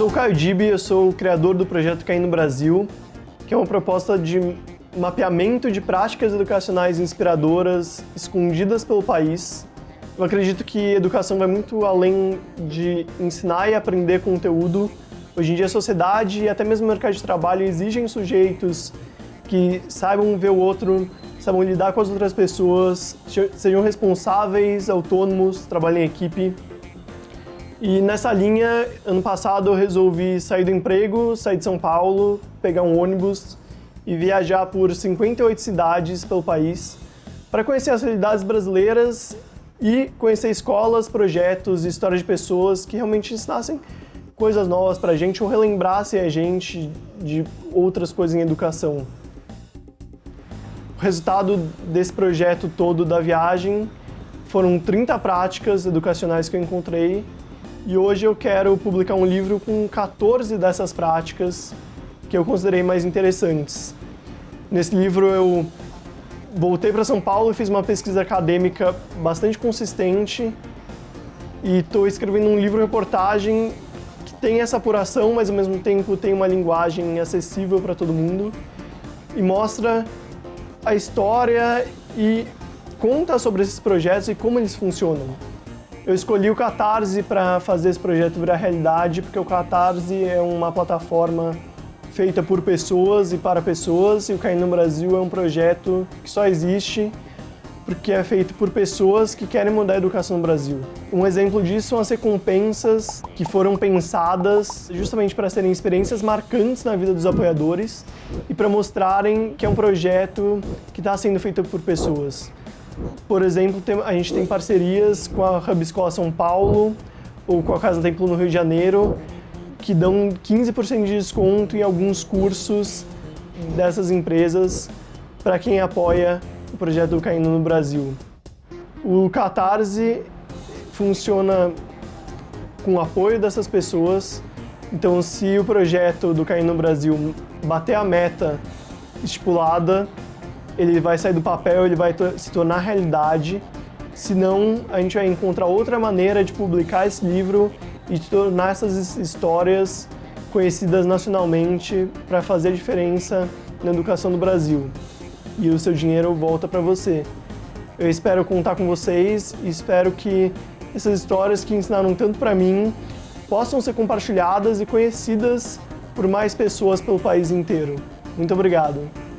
sou o Caio Dibi, eu sou o criador do projeto Cair no Brasil, que é uma proposta de mapeamento de práticas educacionais inspiradoras escondidas pelo país. Eu acredito que educação vai muito além de ensinar e aprender conteúdo. Hoje em dia a sociedade e até mesmo o mercado de trabalho exigem sujeitos que saibam ver o outro, saibam lidar com as outras pessoas, sejam responsáveis, autônomos, trabalhem em equipe. E nessa linha, ano passado eu resolvi sair do emprego, sair de São Paulo, pegar um ônibus e viajar por 58 cidades pelo país para conhecer as realidades brasileiras e conhecer escolas, projetos e histórias de pessoas que realmente ensinassem coisas novas para a gente ou relembrassem a gente de outras coisas em educação. O resultado desse projeto todo da viagem foram 30 práticas educacionais que eu encontrei e hoje eu quero publicar um livro com 14 dessas práticas que eu considerei mais interessantes. Nesse livro eu voltei para São Paulo e fiz uma pesquisa acadêmica bastante consistente e estou escrevendo um livro-reportagem que tem essa apuração, mas ao mesmo tempo tem uma linguagem acessível para todo mundo e mostra a história e conta sobre esses projetos e como eles funcionam. Eu escolhi o Catarse para fazer esse projeto virar realidade, porque o Catarse é uma plataforma feita por pessoas e para pessoas, e o Caindo no Brasil é um projeto que só existe porque é feito por pessoas que querem mudar a educação no Brasil. Um exemplo disso são as recompensas que foram pensadas justamente para serem experiências marcantes na vida dos apoiadores e para mostrarem que é um projeto que está sendo feito por pessoas. Por exemplo, a gente tem parcerias com a Hub Escola São Paulo ou com a Casa Templo no Rio de Janeiro, que dão 15% de desconto em alguns cursos dessas empresas para quem apoia o projeto do Caindo no Brasil. O Catarse funciona com o apoio dessas pessoas, então se o projeto do Caindo no Brasil bater a meta estipulada, ele vai sair do papel, ele vai se tornar realidade, senão a gente vai encontrar outra maneira de publicar esse livro e de tornar essas histórias conhecidas nacionalmente para fazer diferença na educação do Brasil. E o seu dinheiro volta para você. Eu espero contar com vocês e espero que essas histórias que ensinaram tanto para mim possam ser compartilhadas e conhecidas por mais pessoas pelo país inteiro. Muito obrigado.